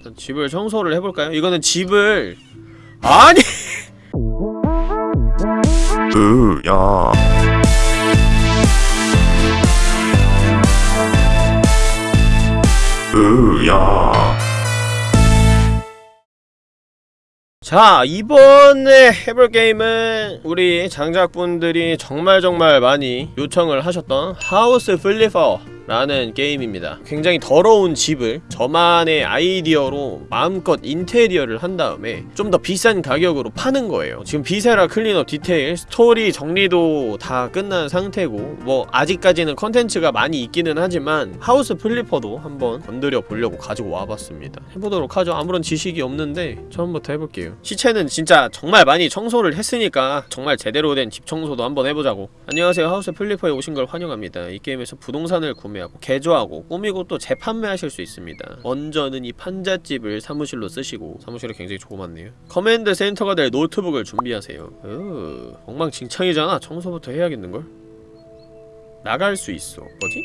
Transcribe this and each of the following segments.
일단 집을 청소를 해볼까요? 이거는 집을 아니! 으야. 으야. 자 이번에 해볼 게임은 우리 장작분들이 정말 정말 많이 요청을 하셨던 House Flipper 라는 게임입니다. 굉장히 더러운 집을 저만의 아이디어로 마음껏 인테리어를 한 다음에 좀 더 비싼 가격으로 파는 거예요. 지금 Viscera Cleanup Detail 스토리 정리도 다 끝난 상태고 뭐 아직까지는 컨텐츠가 많이 있기는 하지만 House Flipper도 한번 건드려 보려고 가지고 와봤습니다. 해보도록 하죠. 아무런 지식이 없는데 처음부터 해볼게요. 시체는 진짜 정말 많이 청소를 했으니까 정말 제대로 된 집 청소도 한번 해보자고. 안녕하세요. House Flipper에 오신 걸 환영합니다. 이 게임에서 부동산을 구매 하고 개조하고 꾸미고 또 재판매하실 수 있습니다. 먼저는 이 판잣집을 사무실로 쓰시고 사무실이 굉장히 조그맣네요. command center가 될 노트북을 준비하세요. 으 엉망진창이잖아. 청소부터 해야겠는걸? 나갈 수 있어. 뭐지?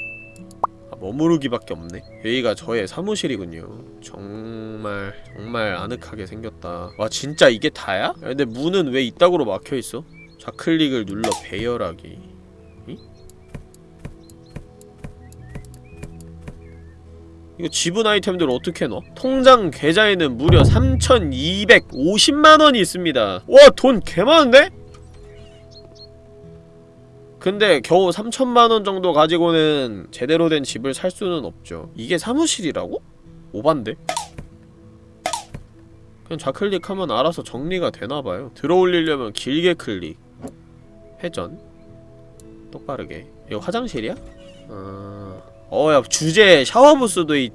아, 머무르기밖에 없네. 여기가 저의 사무실이군요. 정말 정말 아늑하게 생겼다. 와 진짜 이게 다야? 야, 근데 문은 왜 이따구로 막혀있어? 좌클릭을 눌러 배열하기 이거 지분 아이템들 어떻게 넣어? 통장 계좌에는 무려 3,250만원이 있습니다 와 돈 개많은데? 근데 겨우 3천만원 정도 가지고는 제대로 된 집을 살 수는 없죠 이게 사무실이라고? 오반데? 그냥 좌클릭하면 알아서 정리가 되나봐요 들어올리려면 길게 클릭 회전 똑바르게 이거 화장실이야? 어... 어야 주제 샤워부스도 있...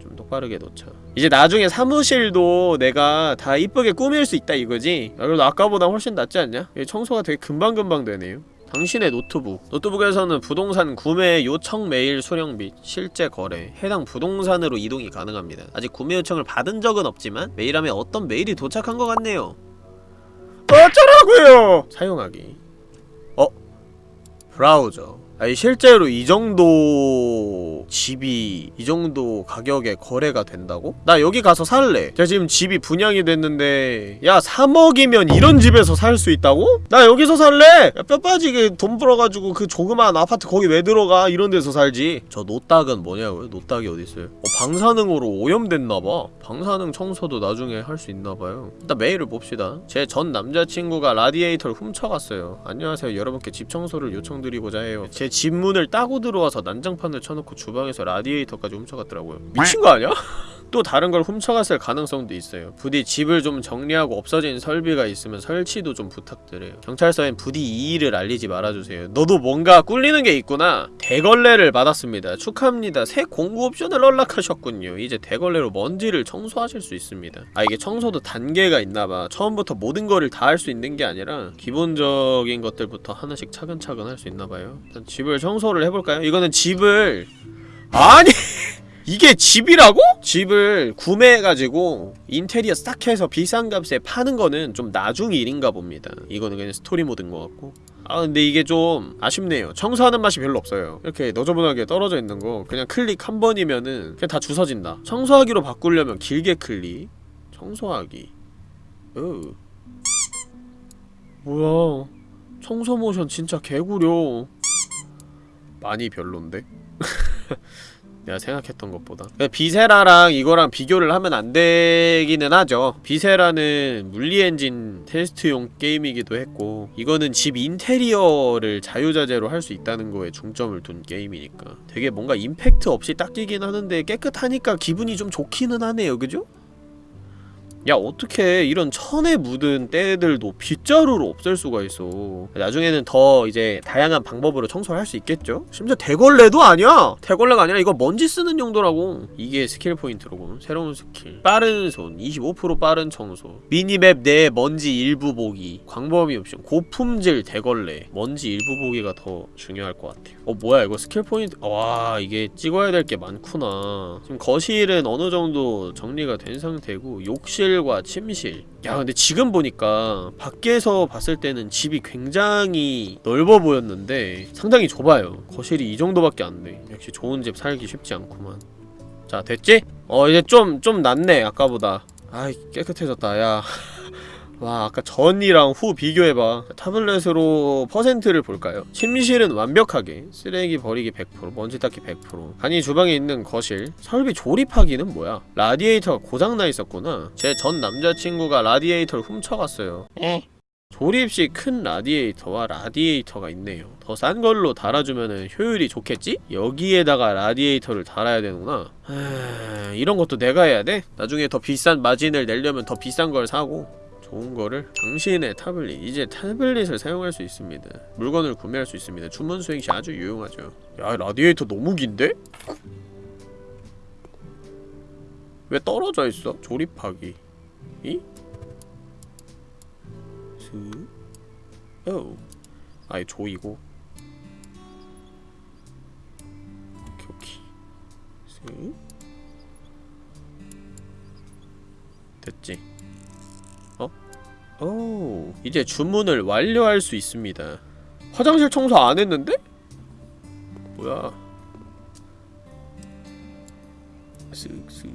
좀 똑바르게 놓자. 이제 나중에 사무실도 내가 다 이쁘게 꾸밀 수 있다 이거지? 야, 그래도 아까보다 훨씬 낫지 않냐? 청소가 되게 금방금방 되네요. 당신의 노트북. 노트북에서는 부동산 구매 요청 메일 수령 및 실제 거래. 해당 부동산으로 이동이 가능합니다. 아직 구매 요청을 받은 적은 없지만 메일함에 어떤 메일이 도착한 것 같네요. 어쩌라고요? 사용하기. 어? 브라우저 아니 실제로 이 정도 집이 이 정도 가격에 거래가 된다고? 나 여기 가서 살래 야 지금 집이 분양이 됐는데 야 3억이면 이런 집에서 살 수 있다고? 나 여기서 살래! 야, 뼈 빠지게 돈 벌어가지고 그 조그만 아파트 거기 왜 들어가 이런 데서 살지 저 노딱은 뭐냐고요? 노딱이 어딨어요? 어, 방사능으로 오염됐나봐 방사능 청소도 나중에 할 수 있나봐요 일단 메일을 봅시다 제 전 남자친구가 라디에이터를 훔쳐갔어요 안녕하세요 여러분께 집 청소를 요청드리고자 해요 제집 문을 따고 들어와서 난장판을 쳐놓고 주방에서 라디에이터까지 훔쳐갔더라고요 미친 거 아니야? 또 다른 걸 훔쳐갔을 가능성도 있어요. 부디 집을 좀 정리하고 없어진 설비가 있으면 설치도 좀 부탁드려요. 경찰서엔 부디 이 일을 알리지 말아주세요. 너도 뭔가 꿀리는 게 있구나. 대걸레를 받았습니다. 축하합니다. 새 공구 옵션을 연락하셨군요. 이제 대걸레로 먼지를 청소하실 수 있습니다. 아 이게 청소도 단계가 있나봐. 처음부터 모든 거를 다 할 수 있는 게 아니라 기본적인 것들부터 하나씩 차근차근 할 수 있나봐요. 일단 집을 청소를 해볼까요? 이거는 집을 아니 이게 집이라고? 집을 구매해가지고 인테리어 싹 해서 비싼 값에 파는 거는 좀 나중 일인가 봅니다. 이거는 그냥 스토리 모드인 것 같고. 아 근데 이게 좀 아쉽네요. 청소하는 맛이 별로 없어요. 이렇게 너저분하게 떨어져 있는 거 그냥 클릭 한 번이면은 그냥 다 주워진다. 청소하기로 바꾸려면 길게 클릭. 청소하기. 으 뭐야? 청소 모션 진짜 개구려. 많이 별론데? 내가 생각했던 것보다. 비세라랑 이거랑 비교를 하면 안 되기는 하죠. 비세라는 물리엔진 테스트용 게임이기도 했고 이거는 집 인테리어를 자유자재로 할 수 있다는 거에 중점을 둔 게임이니까. 되게 뭔가 임팩트 없이 딱 끼긴 하는데 깨끗하니까 기분이 좀 좋기는 하네요. 그죠? 야 어떻게 이런 천에 묻은 때들도 빗자루로 없앨 수가 있어? 나중에는 더 이제 다양한 방법으로 청소를 할 수 있겠죠? 심지어 대걸레도 아니야! 대걸레가 아니라 이거 먼지 쓰는 용도라고! 이게 스킬 포인트로고 새로운 스킬. 빠른 손 25% 빠른 청소. mini map 내 먼지 일부 보기. 광범위 옵션 고품질 대걸레. 먼지 일부 보기가 더 중요할 것 같아요 어 뭐야 이거 스킬 포인트? 와 이게 찍어야 될 게 많구나. 지금 거실은 어느 정도 정리가 된 상태고 욕실 거실과 침실. 야 근데 지금 보니까 밖에서 봤을 때는 집이 굉장히 넓어 보였는데 상당히 좁아요. 거실이 이 정도밖에 안돼. 역시 좋은 집 살기 쉽지 않구만. 자 됐지? 어 이제 좀 좀 낫네 아까보다. 아이 깨끗해졌다 야 와 아까 전이랑 후 비교해봐. 타블렛으로 퍼센트를 볼까요? 침실은 완벽하게 쓰레기 버리기 100% 먼지 닦기 100% 간이 주방에 있는 거실. 설비 조립하기는 뭐야? 라디에이터가 고장나 있었구나. 제 전 남자친구가 라디에이터를 훔쳐갔어요. 조립식 큰 라디에이터와 라디에이터가 있네요. 더 싼 걸로 달아주면 효율이 좋겠지? 여기에다가 라디에이터를 달아야 되는구나. 하... 이런 것도 내가 해야 돼? 나중에 더 비싼 마진을 내려면 더 비싼 걸 사고 좋은 거를 당신의 타블릿 이제 타블릿을 사용할 수 있습니다. 물건을 구매할 수 있습니다. 주문 수행 시 아주 유용하죠. 야 라디에이터 너무 긴데? 왜 떨어져 있어? 조립하기. 이? 스 오. 아예 조이고. 오케이 오케이. 스 됐지 오, 이제 주문을 완료할 수 있습니다. 화장실 청소 안 했는데? 뭐야? 쓱쓱.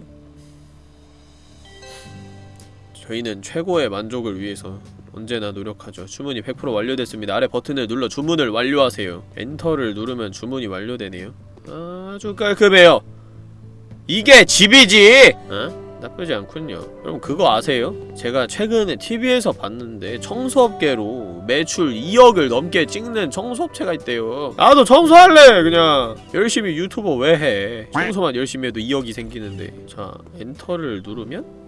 저희는 최고의 만족을 위해서 언제나 노력하죠. 주문이 100% 완료됐습니다. 아래 버튼을 눌러 주문을 완료하세요. 엔터를 누르면 주문이 완료되네요. 아주 깔끔해요. 이게 집이지! 어? 나쁘지 않군요. 그럼 그거 아세요? 제가 최근에 TV에서 봤는데 청소업계로 매출 2억을 넘게 찍는 청소업체가 있대요. 나도 청소할래! 그냥 열심히 유튜버 왜 해? 청소만 열심히 해도 2억이 생기는데 자, 엔터를 누르면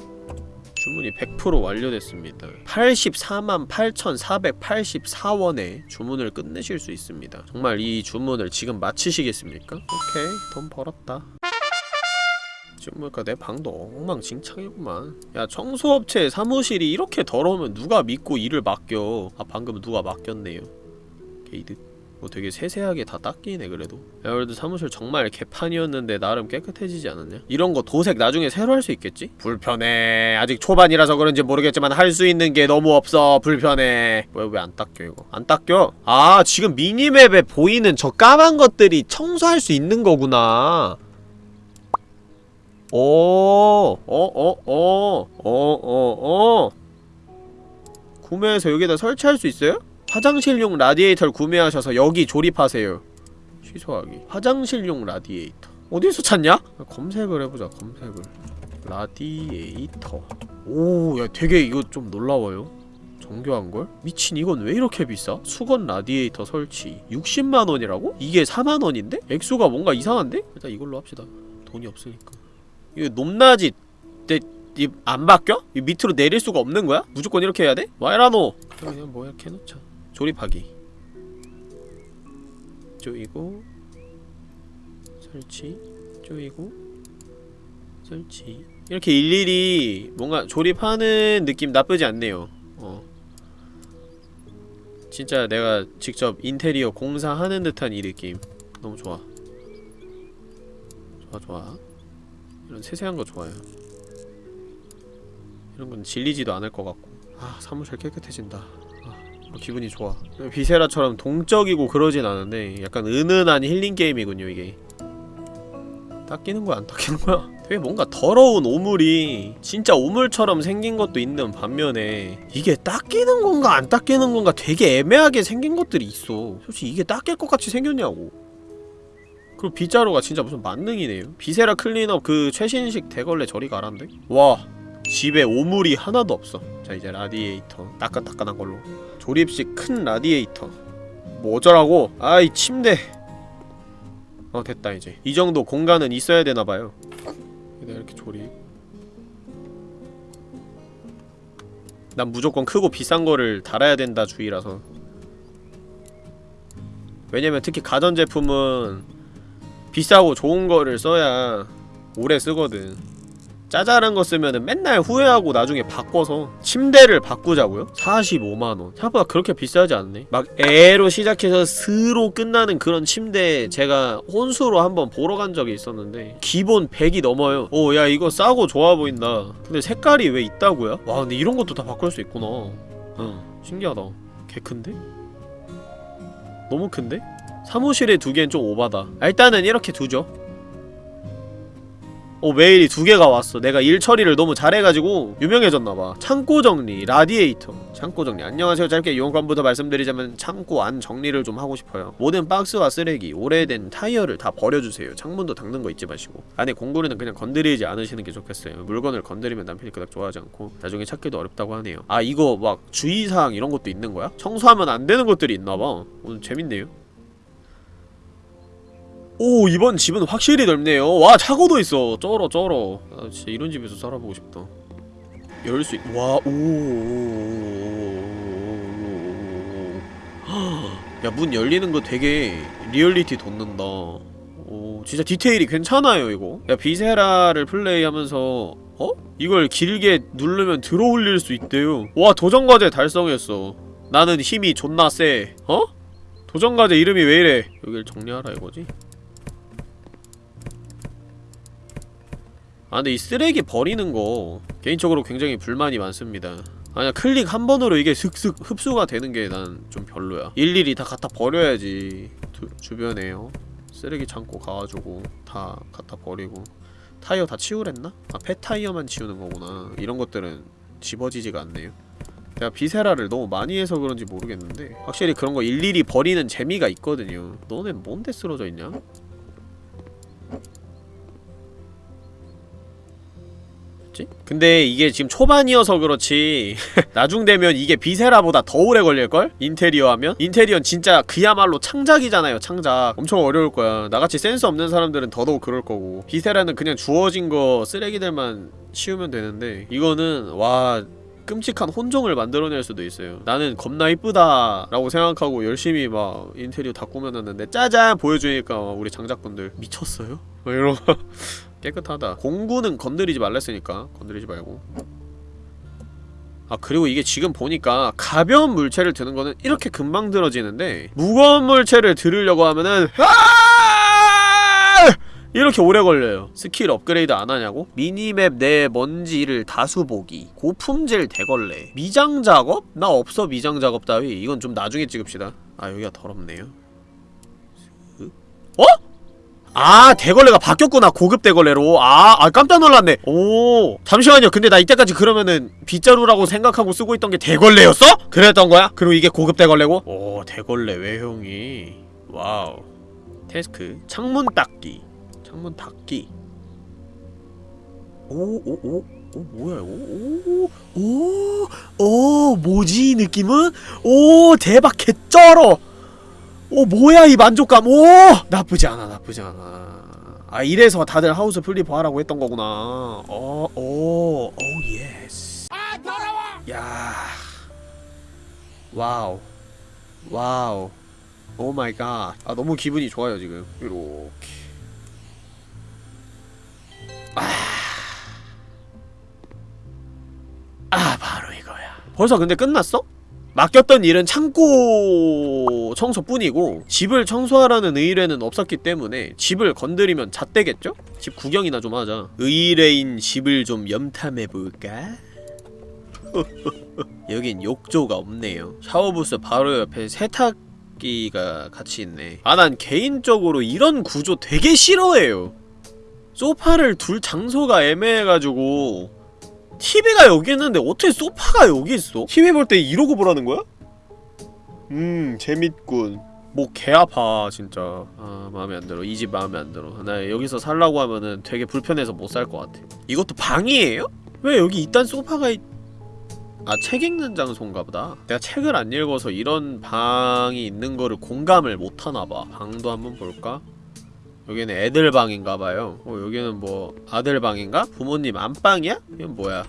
주문이 100% 완료됐습니다. 84만 8,484원에 주문을 끝내실 수 있습니다. 정말 이 주문을 지금 마치시겠습니까? 오케이, 돈 벌었다. 지금 보니까 내 방도 엉망진창이구만. 야 청소업체 사무실이 이렇게 더러우면 누가 믿고 일을 맡겨? 아 방금 누가 맡겼네요. 게이드. 뭐 되게 세세하게 다 닦이네 그래도. 야 그래도 사무실 정말 개판이었는데 나름 깨끗해지지 않았냐? 이런 거 도색 나중에 새로 할 수 있겠지? 불편해. 아직 초반이라서 그런지 모르겠지만 할 수 있는 게 너무 없어. 불편해. 왜 왜 안 닦여 이거? 안 닦여? 아 지금 미니맵에 보이는 저 까만 것들이 청소할 수 있는 거구나 오, 어, 어, 어, 어, 어, 어. 구매해서 여기다 설치할 수 있어요? 화장실용 라디에이터를 구매하셔서 여기 조립하세요. 취소하기. 화장실용 라디에이터. 어디서 찾냐? 검색을 해보자, 검색을. 라디에이터. 오, 야, 되게 이거 좀 놀라워요. 정교한걸? 미친 이건 왜 이렇게 비싸? 수건 라디에이터 설치 60만원이라고? 이게 4만원인데? 액수가 뭔가 이상한데? 일단 이걸로 합시다 돈이 없으니까 이거 높낮이 내, 이, 안 바뀌어? 이 밑으로 내릴 수가 없는 거야? 무조건 이렇게 해야 돼? 와이라노! 그냥 뭐 이렇게 해놓자. 조립하기. 조이고 설치 조이고 설치. 이렇게 일일이 뭔가 조립하는 느낌 나쁘지 않네요. 어. 진짜 내가 직접 인테리어 공사하는 듯한 이 느낌. 너무 좋아. 좋아 좋아 이런 세세한 거 좋아요. 이런 건 질리지도 않을 것 같고. 아 사무실 깨끗해진다. 아, 어, 기분이 좋아. 비세라처럼 동적이고 그러진 않은데 약간 은은한 힐링 게임이군요 이게. 닦이는 거야 안 닦이는 거야? 되게 뭔가 더러운 오물이 진짜 오물처럼 생긴 것도 있는 반면에 이게 닦이는 건가 안 닦이는 건가 되게 애매하게 생긴 것들이 있어. 솔직히 이게 닦일 것 같이 생겼냐고 그리고 빗자루가 진짜 무슨 만능이네요. Viscera Cleanup 그 최신식 대걸레 저리 가란데? 와 집에 오물이 하나도 없어. 자 이제 라디에이터 따끈따끈한 걸로. 조립식 큰 라디에이터. 뭐 어쩌라고? 아이 침대. 어 됐다 이제. 이 정도 공간은 있어야 되나봐요. 이렇게 조립. 난 무조건 크고 비싼 거를 달아야 된다 주의라서. 왜냐면 특히 가전제품은 비싸고 좋은 거를 써야 오래 쓰거든 짜잘한 거 쓰면은 맨날 후회하고 나중에 바꿔서 침대를 바꾸자고요? 45만원 생각보다 그렇게 비싸지 않네 막 에로 시작해서 스로 끝나는 그런 침대 제가 혼수로 한번 보러 간 적이 있었는데 기본 100이 넘어요 오 야 이거 싸고 좋아 보인다 근데 색깔이 왜 있다고요? 와 근데 이런 것도 다 바꿀 수 있구나 응 신기하다 개 큰데? 너무 큰데? 사무실에 두기엔 좀 오바다. 아, 일단은 이렇게 두죠. 어 메일이 두 개가 왔어. 내가 일 처리를 너무 잘해가지고 유명해졌나봐. 창고 정리 라디에이터. 창고 정리. 안녕하세요. 짧게 용건부터 말씀드리자면 창고 안 정리를 좀 하고 싶어요. 모든 박스와 쓰레기 오래된 타이어를 다 버려주세요. 창문도 닦는 거 잊지 마시고. 안에 공구리는 그냥 건드리지 않으시는 게 좋겠어요. 물건을 건드리면 남편이 그닥 좋아하지 않고 나중에 찾기도 어렵다고 하네요. 아 이거 막 주의사항 이런 것도 있는 거야? 청소하면 안 되는 것들이 있나봐. 오늘 재밌네요 오 이번 집은 확실히 넓네요. 와 차고도 있어. 쩔어 쩔어. 아 진짜 이런 집에서 살아보고 싶다. 열 수 있... 와 오. 야 문 열리는 거 되게 리얼리티 돋는다. 오 진짜 디테일이 괜찮아요 이거. 야 Viscera를 플레이하면서 어? 이걸 길게 누르면 들어올릴 수 있대요. 와 도전과제 달성했어. 나는 힘이 존나 세. 어? 도전과제 이름이 왜 이래? 여길 정리하라 이거지? 아 근데 이 쓰레기 버리는 거 개인적으로 굉장히 불만이 많습니다. 아니야 클릭 한 번으로 이게 슥슥 흡수가 되는 게 난 좀 별로야. 일일이 다 갖다 버려야지 두, 주변에요. 쓰레기 창고 가가지고 다 갖다 버리고. 타이어 다 치우랬나? 아 폐타이어만 치우는 거구나. 이런 것들은 집어지지가 않네요. 내가 Viscera를 너무 많이 해서 그런지 모르겠는데 확실히 그런 거 일일이 버리는 재미가 있거든요. 너네 뭔데 쓰러져 있냐? 뭐지? 근데 이게 지금 초반이어서 그렇지 나중 되면 이게 Viscera보다 더 오래 걸릴걸? 인테리어 하면? 인테리어는 진짜 그야말로 창작이잖아요 창작 엄청 어려울 거야 나같이 센스 없는 사람들은 더더욱 그럴 거고 Viscera는 그냥 주어진 거 쓰레기들만 치우면 되는데 이거는 와 끔찍한 혼종을 만들어낼 수도 있어요 나는 겁나 이쁘다 라고 생각하고 열심히 막 인테리어 다 꾸며놨는데 짜잔 보여주니까 우리 장작분들 미쳤어요? 막 이러고 깨끗하다. 공구는 건드리지 말랬으니까. 건드리지 말고. 아 그리고 이게 지금 보니까 가벼운 물체를 드는 거는 이렇게 금방 들어지는데 무거운 물체를 들으려고 하면은 아! 이렇게 오래 걸려요. 스킬 업그레이드 안 하냐고? mini map 내 먼지를 다수 보기. 고품질 대걸레. 미장 작업? 나 없어 미장 작업 따위. 이건 좀 나중에 찍읍시다. 아 여기가 더럽네요. 어? 아 대걸레가 바뀌었구나 고급 대걸레로. 아, 아 깜짝 놀랐네. 오 잠시만요. 근데 나 이때까지 그러면은 빗자루라고 생각하고 쓰고 있던 게 대걸레였어? 그랬던 거야? 그리고 이게 고급 대걸레고? 오 대걸레 외형이? Wow. Task. 창문 닦기. 창문 닦기. 오오오 오 뭐야 이거 오오오 뭐지 이 느낌은? 오 대박 개쩔어 오 뭐야 이 만족감. 오 나쁘지 않아 나쁘지 않아. 아 이래서 다들 House Flipper 하라고 했던 거구나. 어오오 yes. 아 더러워! 야 wow. Wow. Oh my god아 너무 기분이 좋아요 지금. 이렇게. 아, 아 바로 이거야. 벌써 근데 끝났어? 맡겼던 일은 창고 청소뿐이고 집을 청소하라는 의뢰는 없었기 때문에 집을 건드리면 잣대겠죠? 집 구경이나 좀 하자 의뢰인 집을 좀 염탐해볼까? 여긴 욕조가 없네요 샤워부스 바로 옆에 세탁기가 같이 있네 아 난 개인적으로 이런 구조 되게 싫어해요 소파를 둘 장소가 애매해가지고 TV가 여기 있는데 어떻게 소파가 여기 있어? TV 볼 때 이러고 보라는 거야? 음 재밌군 목개 아파 진짜 아 마음에 안 들어 이 집 마음에 안 들어 나 여기서 살라고 하면은 되게 불편해서 못 살 것 같아 이것도 방이에요? 왜 여기 이딴 소파가 있... 아, 책 읽는 장소인가 보다. 내가 책을 안 읽어서 이런 방이 있는 거를 공감을 못 하나봐. 방도 한번 볼까? 여기는 애들 방인가봐요. 어, 여기는 뭐 아들 방인가? 부모님 안방이야? 이건 뭐야?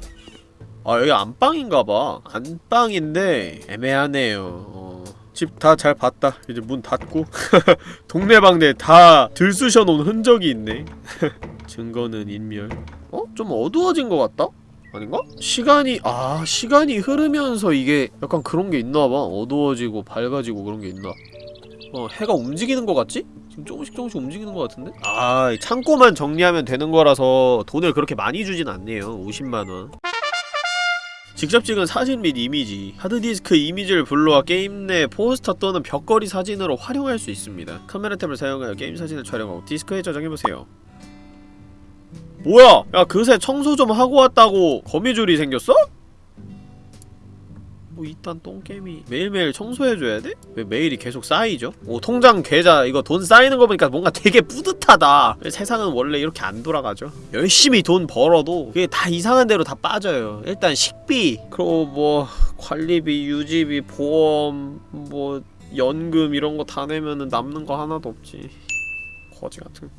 아, 여기 안방인가봐. 안방인데 애매하네요. 어, 집다 잘 봤다. 이제 문 닫고 동네방네 다 들쑤셔 놓은 흔적이 있네. 증거는 인멸. 어? 좀 어두워진 것 같다? 아닌가? 시간이 아 시간이 흐르면서 이게 약간 그런 게 있나봐 어두워지고 밝아지고 그런 게 있나 어 해가 움직이는 것 같지? 지금 조금씩 조금씩 움직이는 것 같은데? 아 창고만 정리하면 되는 거라서 돈을 그렇게 많이 주진 않네요 50만원 직접 찍은 사진 및 이미지 하드디스크 이미지를 불러와 게임 내 포스터 또는 벽걸이 사진으로 활용할 수 있습니다 카메라 탭을 사용하여 게임 사진을 촬영하고 디스크에 저장해보세요 뭐야! 야 그새 청소 좀 하고 왔다고 거미줄이 생겼어? 뭐 이딴 똥개미 매일매일 청소해줘야 돼? 왜 매일이 계속 쌓이죠? 오 통장 계좌 이거 돈 쌓이는 거 보니까 뭔가 되게 뿌듯하다. 세상은 원래 이렇게 안 돌아가죠. 열심히 돈 벌어도 그게 다 이상한 데로 다 빠져요. 일단 식비 그리고 뭐 관리비, 유지비, 보험 뭐 연금 이런 거 다 내면은 남는 거 하나도 없지. 거지 같은